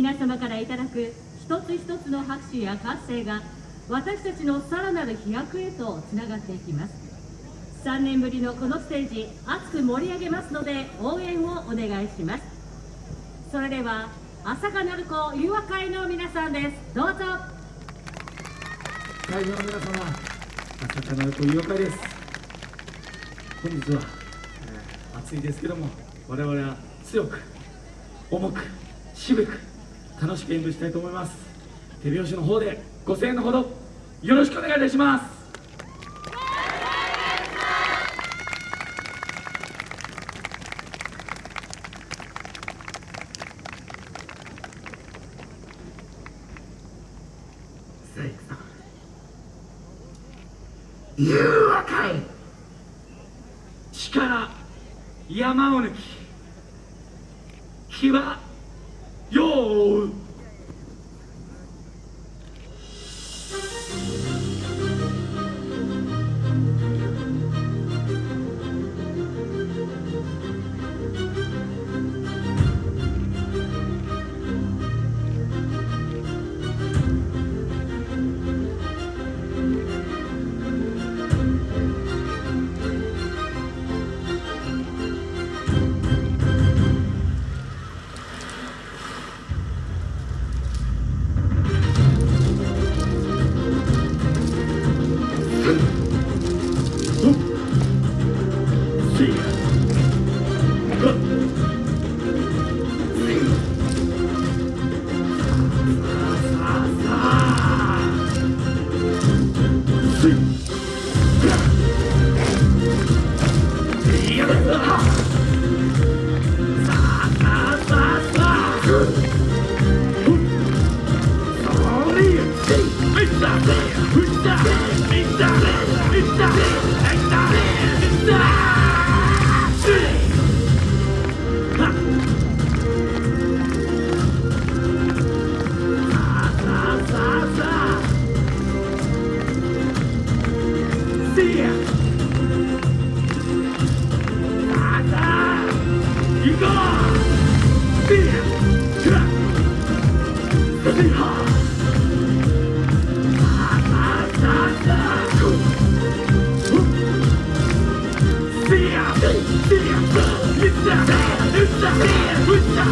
皆様からいただく一つ一つの拍手や歓声が私たちのさらなる飛躍へとつながっていきます。3年ぶりのこのステージ熱く盛り上げますので応援をお願いします。それでは朝霞鳴子誘和会の皆さんです。どうぞ。会場の皆様朝霞鳴子誘和会です。本日は、えー暑いですけども我々は強く重く渋く楽しく演舞したいと思います。手拍子の方でご声援のほどよろしくお願いいたします。さあ行くぞ誘和会力山を抜き。気は世を追う山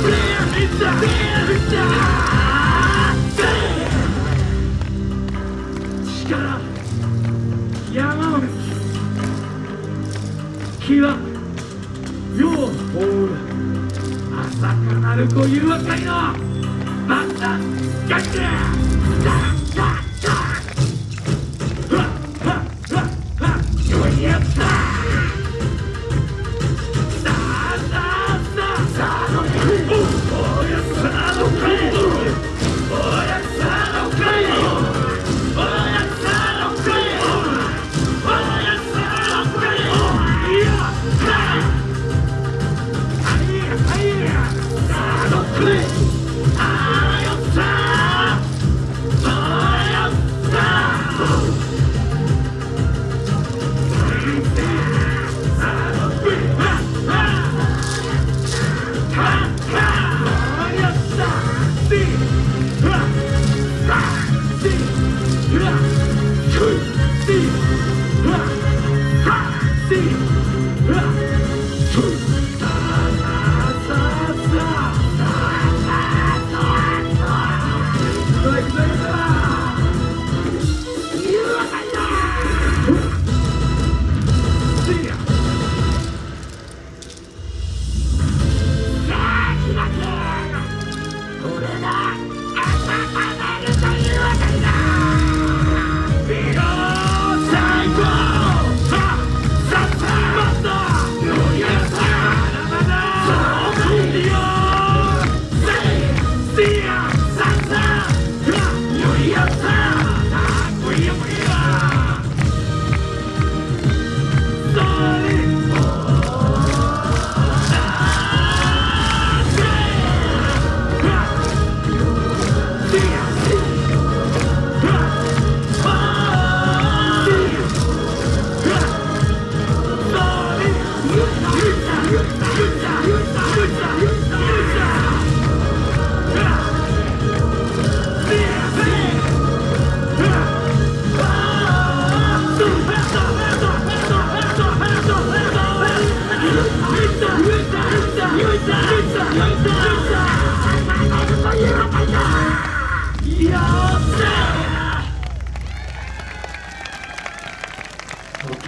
を抜き気は世を追う朝霞鳴子誘惑会のバッタガッチや Take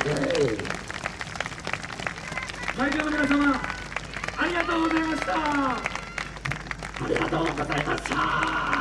会場の皆様ありがとうございましたありがとうございました。